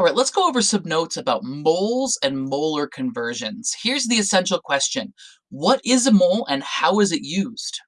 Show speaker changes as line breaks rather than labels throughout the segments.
All right, let's go over some notes about moles and molar conversions. Here's the essential question. What is a mole and how is it used?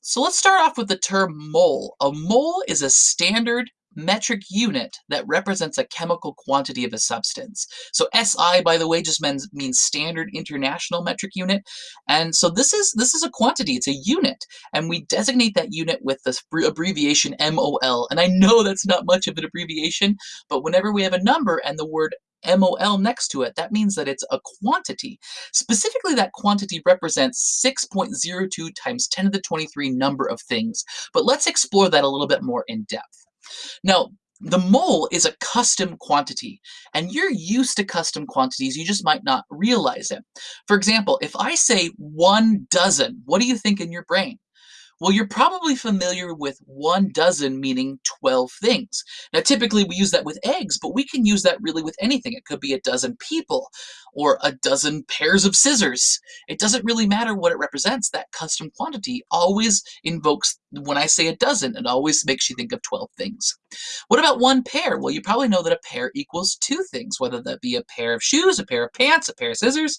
So let's start off with the term mole. A mole is a standard metric unit that represents a chemical quantity of a substance. So SI, by the way, just means, means standard international metric unit. And so this is this is a quantity, it's a unit. And we designate that unit with the abbreviation MOL. And I know that's not much of an abbreviation, but whenever we have a number and the word MOL next to it, that means that it's a quantity. Specifically, that quantity represents 6.02 times 10 to the 23 number of things. But let's explore that a little bit more in depth. Now, the mole is a custom quantity, and you're used to custom quantities, you just might not realize it. For example, if I say one dozen, what do you think in your brain? Well, you're probably familiar with one dozen meaning 12 things. Now, typically we use that with eggs, but we can use that really with anything. It could be a dozen people or a dozen pairs of scissors. It doesn't really matter what it represents. That custom quantity always invokes, when I say a dozen, it always makes you think of 12 things. What about one pair? Well, you probably know that a pair equals two things, whether that be a pair of shoes, a pair of pants, a pair of scissors.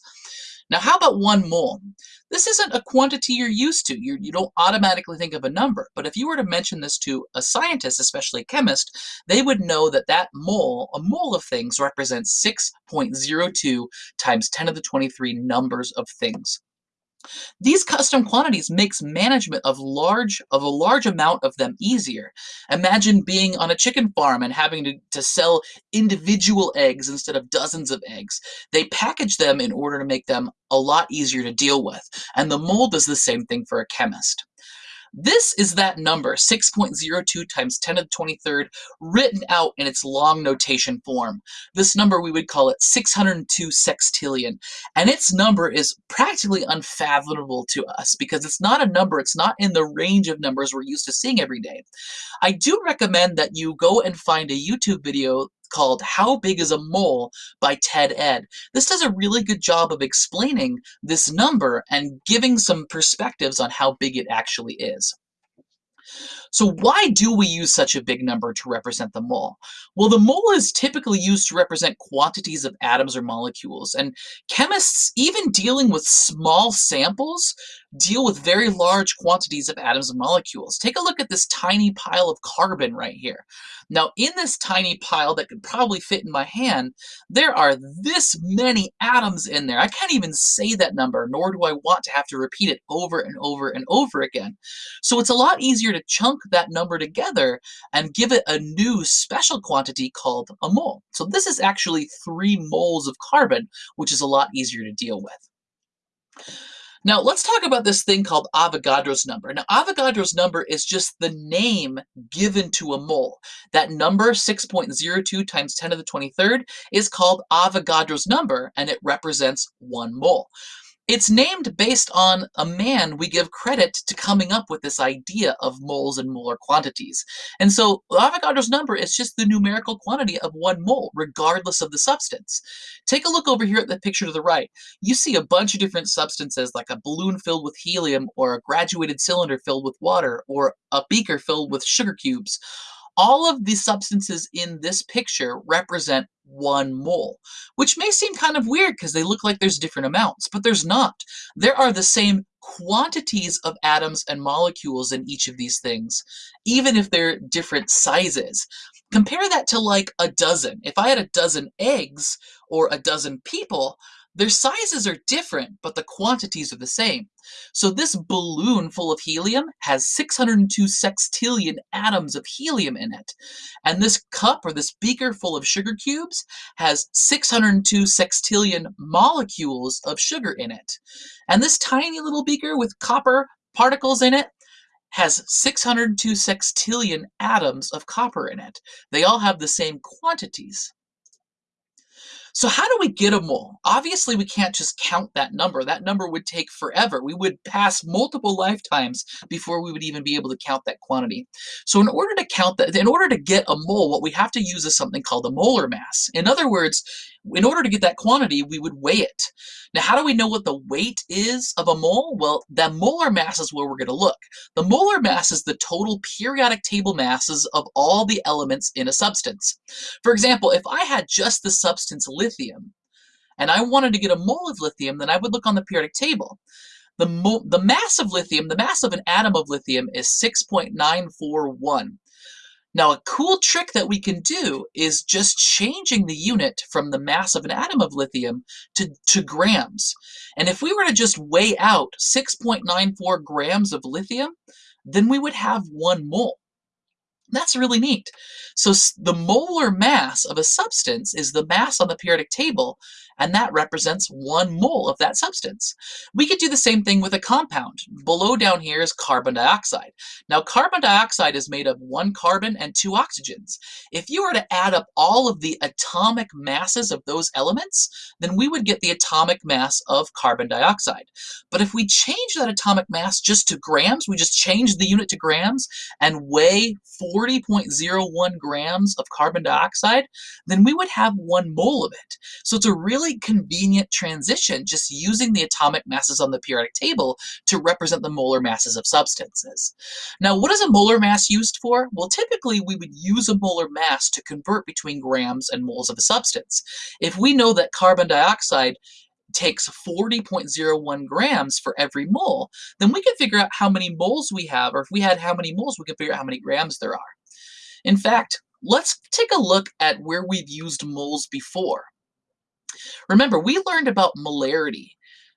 Now, how about one mole? This isn't a quantity you're used to. You're, you do not automatically think of a number. But if you were to mention this to a scientist, especially a chemist, they would know that that mole, a mole of things, represents 6.02 times 10 to the 23 numbers of things. These custom quantities makes management of large of a large amount of them easier. Imagine being on a chicken farm and having to, to sell individual eggs instead of dozens of eggs. They package them in order to make them a lot easier to deal with. And the mole is the same thing for a chemist. This is that number, 6.02 times 10 to the 23rd, written out in its long notation form. This number, we would call it 602 sextillion. And its number is practically unfathomable to us because it's not a number, it's not in the range of numbers we're used to seeing every day. I do recommend that you go and find a YouTube video called How Big is a Mole by TED-Ed. This does a really good job of explaining this number and giving some perspectives on how big it actually is. So why do we use such a big number to represent the mole? Well, the mole is typically used to represent quantities of atoms or molecules, and chemists, even dealing with small samples, deal with very large quantities of atoms and molecules. Take a look at this tiny pile of carbon right here. Now, in this tiny pile that could probably fit in my hand, there are this many atoms in there. I can't even say that number, nor do I want to have to repeat it over and over and over again. So it's a lot easier to chunk that number together and give it a new special quantity called a mole. So this is actually three moles of carbon, which is a lot easier to deal with. Now, let's talk about this thing called Avogadro's number. Now, Avogadro's number is just the name given to a mole. That number, 6.02 times 10 to the 23rd, is called Avogadro's number, and it represents one mole. It's named based on a man we give credit to coming up with this idea of moles and molar quantities. And so Avogadro's number is just the numerical quantity of one mole, regardless of the substance. Take a look over here at the picture to the right. You see a bunch of different substances like a balloon filled with helium or a graduated cylinder filled with water or a beaker filled with sugar cubes. All of the substances in this picture represent one mole, which may seem kind of weird because they look like there's different amounts, but there's not. There are the same quantities of atoms and molecules in each of these things, even if they're different sizes. Compare that to like a dozen. If I had a dozen eggs or a dozen people, their sizes are different, but the quantities are the same. So this balloon full of helium has 602 sextillion atoms of helium in it. And this cup or this beaker full of sugar cubes has 602 sextillion molecules of sugar in it. And this tiny little beaker with copper particles in it has 602 sextillion atoms of copper in it. They all have the same quantities. So how do we get a mole? Obviously, we can't just count that number. That number would take forever. We would pass multiple lifetimes before we would even be able to count that quantity. So in order to count that, in order to get a mole, what we have to use is something called a molar mass. In other words, In order to get that quantity, we would weigh it. Now, how do we know what the weight is of a mole? Well, the molar mass is where we're going to look. The molar mass is the total periodic table masses of all the elements in a substance. For example, if I had just the substance lithium, and I wanted to get a mole of lithium, then I would look on the periodic table. The, the mass of lithium, the mass of an atom of lithium is 6.941. Now, a cool trick that we can do is just changing the unit from the mass of an atom of lithium to, to grams. And if we were to just weigh out 6.94 grams of lithium, then we would have one mole. That's really neat. So the molar mass of a substance is the mass on the periodic table, and that represents one mole of that substance. We could do the same thing with a compound. Below down here is carbon dioxide. Now carbon dioxide is made of one carbon and two oxygens. If you were to add up all of the atomic masses of those elements, then we would get the atomic mass of carbon dioxide. But if we change that atomic mass just to grams, we just change the unit to grams and weigh 40.01 grams of carbon dioxide, then we would have one mole of it. So it's a really convenient transition just using the atomic masses on the periodic table to represent the molar masses of substances. Now, what is a molar mass used for? Well, typically we would use a molar mass to convert between grams and moles of a substance. If we know that carbon dioxide takes 40.01 grams for every mole, then we can figure out how many moles we have, or if we had how many moles, we can figure out how many grams there are. In fact, let's take a look at where we've used moles before. Remember, we learned about molarity.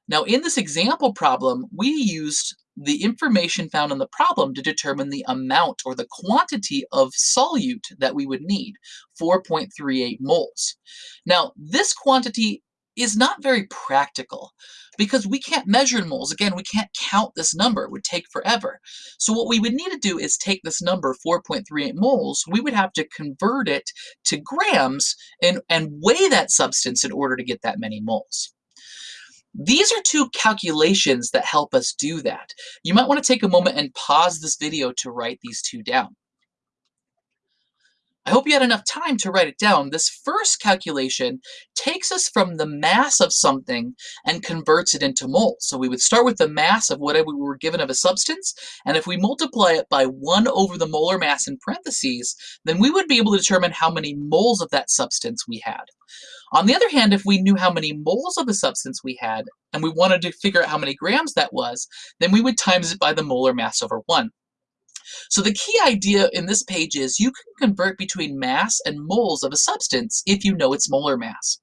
Now, in this example problem, we used the information found in the problem to determine the amount or the quantity of solute that we would need, 4.38 moles. Now, this quantity is not very practical because we can't measure in moles. Again, we can't count this number. It would take forever. So what we would need to do is take this number, 4.38 moles, we would have to convert it to grams and, and weigh that substance in order to get that many moles. These are two calculations that help us do that. You might want to take a moment and pause this video to write these two down. I hope you had enough time to write it down. This first calculation takes us from the mass of something and converts it into moles. So we would start with the mass of whatever we were given of a substance, and if we multiply it by 1 over the molar mass in parentheses, then we would be able to determine how many moles of that substance we had. On the other hand, if we knew how many moles of a substance we had, and we wanted to figure out how many grams that was, then we would times it by the molar mass over 1. So the key idea in this page is you can convert between mass and moles of a substance if you know its molar mass.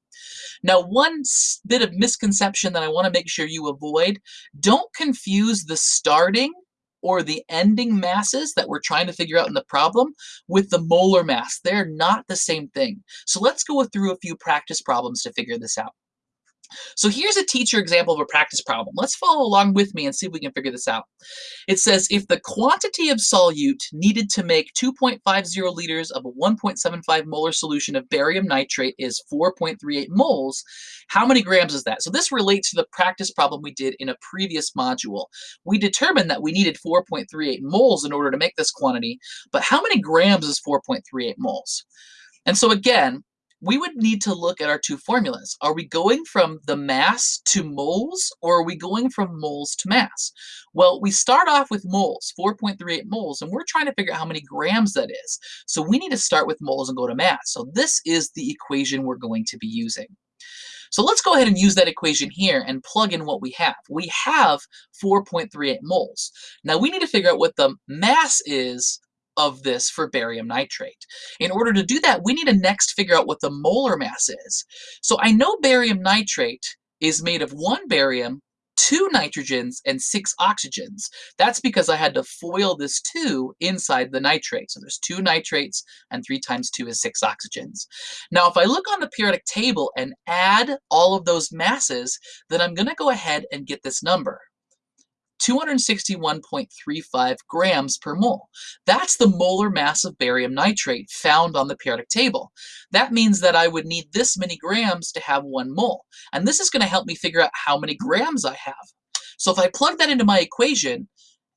Now, one bit of misconception that I want to make sure you avoid, don't confuse the starting or the ending masses that we're trying to figure out in the problem with the molar mass. They're not the same thing. So let's go through a few practice problems to figure this out. So here's a teacher example of a practice problem. Let's follow along with me and see if we can figure this out. It says if the quantity of solute needed to make 2.50 liters of a 1.75 molar solution of barium nitrate is 4.38 moles, how many grams is that? So this relates to the practice problem we did in a previous module. We determined that we needed 4.38 moles in order to make this quantity, but how many grams is 4.38 moles? And so again, we would need to look at our two formulas. Are we going from the mass to moles, or are we going from moles to mass? Well, we start off with moles, 4.38 moles, and we're trying to figure out how many grams that is. So we need to start with moles and go to mass. So this is the equation we're going to be using. So let's go ahead and use that equation here and plug in what we have. We have 4.38 moles. Now we need to figure out what the mass is of this for barium nitrate. In order to do that, we need to next figure out what the molar mass is. So I know barium nitrate is made of one barium, two nitrogens, and six oxygens. That's because I had to FOIL this two inside the nitrate. So there's two nitrates, and three times two is six oxygens. Now, if I look on the periodic table and add all of those masses, then I'm gonna go ahead and get this number. 261.35 grams per mole. That's the molar mass of barium nitrate found on the periodic table. That means that I would need this many grams to have one mole. And this is going to help me figure out how many grams I have. So if I plug that into my equation,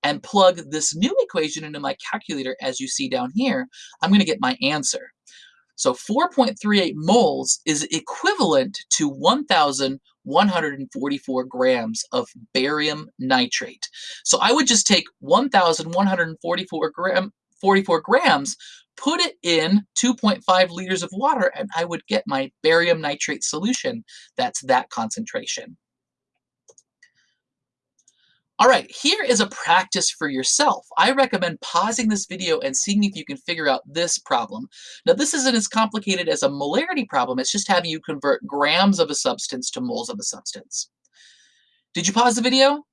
and plug this new equation into my calculator as you see down here, I'm going to get my answer. So 4.38 moles is equivalent to 1,144 grams of barium nitrate. So I would just take 1,144 gram, 44 grams, put it in 2.5 liters of water, and I would get my barium nitrate solution that's that concentration. All right, here is a practice for yourself. I recommend pausing this video and seeing if you can figure out this problem. Now, this isn't as complicated as a molarity problem. It's just having you convert grams of a substance to moles of a substance. Did you pause the video?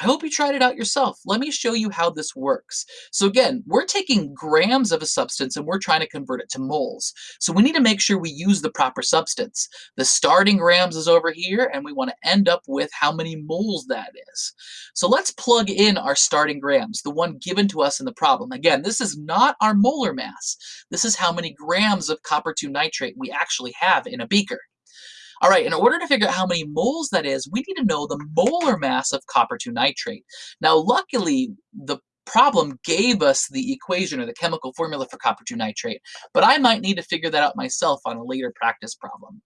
I hope you tried it out yourself. Let me show you how this works. So again, we're taking grams of a substance and we're trying to convert it to moles. So we need to make sure we use the proper substance. The starting grams is over here and we want to end up with how many moles that is. So let's plug in our starting grams, the one given to us in the problem. Again, this is not our molar mass. This is how many grams of copper 2 nitrate we actually have in a beaker. All right, in order to figure out how many moles that is, we need to know the molar mass of copper 2 nitrate. Now, luckily, the problem gave us the equation or the chemical formula for copper 2 nitrate, but I might need to figure that out myself on a later practice problem.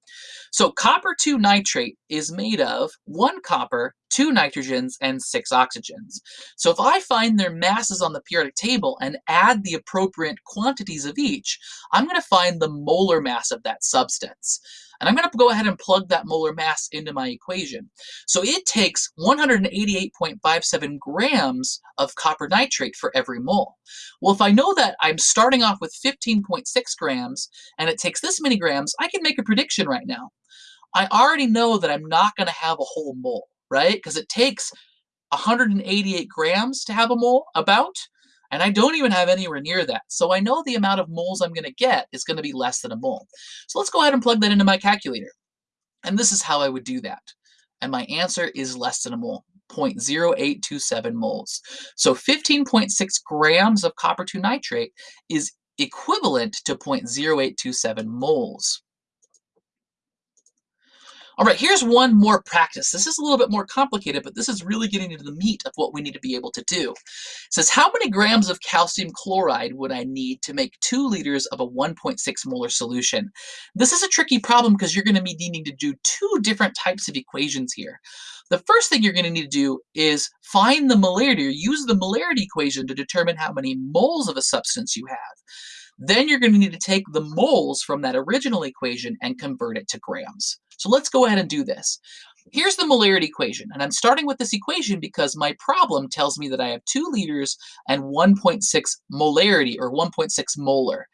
So copper 2 nitrate is made of one copper, two nitrogens, and six oxygens. So if I find their masses on the periodic table and add the appropriate quantities of each, I'm going to find the molar mass of that substance. And I'm going to go ahead and plug that molar mass into my equation. So it takes 188.57 grams of copper nitrate for every mole. Well, if I know that I'm starting off with 15.6 grams and it takes this many grams, I can make a prediction right now. I already know that I'm not going to have a whole mole, right? Because it takes 188 grams to have a mole, about. And I don't even have anywhere near that. So I know the amount of moles I'm going to get is going to be less than a mole. So let's go ahead and plug that into my calculator. And this is how I would do that. And my answer is less than a mole, 0.0827 moles. So 15.6 grams of copper 2 nitrate is equivalent to 0.0827 moles. All right, here's one more practice. This is a little bit more complicated, but this is really getting into the meat of what we need to be able to do. It says, how many grams of calcium chloride would I need to make two liters of a 1.6 molar solution? This is a tricky problem because you're going to be needing to do two different types of equations here. The first thing you're going to need to do is find the molarity or use the molarity equation to determine how many moles of a substance you have. Then you're going to need to take the moles from that original equation and convert it to grams. So let's go ahead and do this. Here's the molarity equation, and I'm starting with this equation because my problem tells me that I have 2 liters and 1.6 molarity, or 1.6 molar.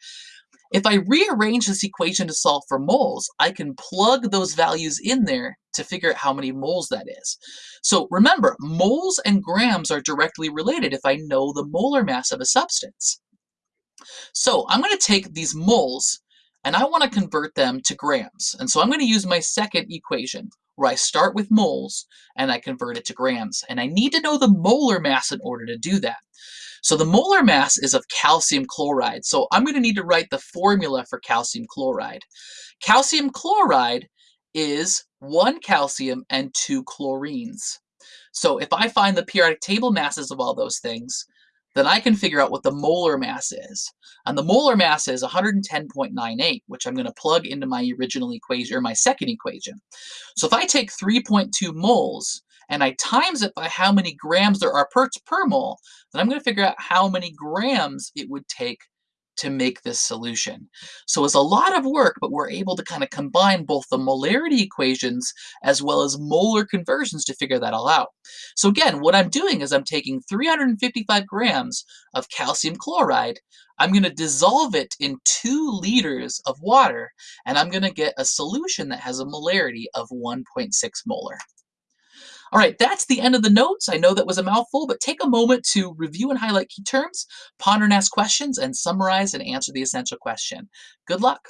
If I rearrange this equation to solve for moles, I can plug those values in there to figure out how many moles that is. So remember, moles and grams are directly related if I know the molar mass of a substance. So I'm going to take these moles and I want to convert them to grams. And so I'm going to use my second equation where I start with moles and I convert it to grams. And I need to know the molar mass in order to do that. So the molar mass is of calcium chloride. So I'm going to need to write the formula for calcium chloride. Calcium chloride is one calcium and two chlorines. So if I find the periodic table masses of all those things, then I can figure out what the molar mass is. And the molar mass is 110.98, which I'm going to plug into my original equation, or my second equation. So if I take 3.2 moles and I times it by how many grams there are per, per mole, then I'm going to figure out how many grams it would take to make this solution. So it's a lot of work, but we're able to kind of combine both the molarity equations as well as molar conversions to figure that all out. So again, what I'm doing is I'm taking 355 grams of calcium chloride, I'm going to dissolve it in two liters of water, and I'm going to get a solution that has a molarity of 1.6 molar. All right, that's the end of the notes. I know that was a mouthful, but take a moment to review and highlight key terms, ponder and ask questions, and summarize and answer the essential question. Good luck.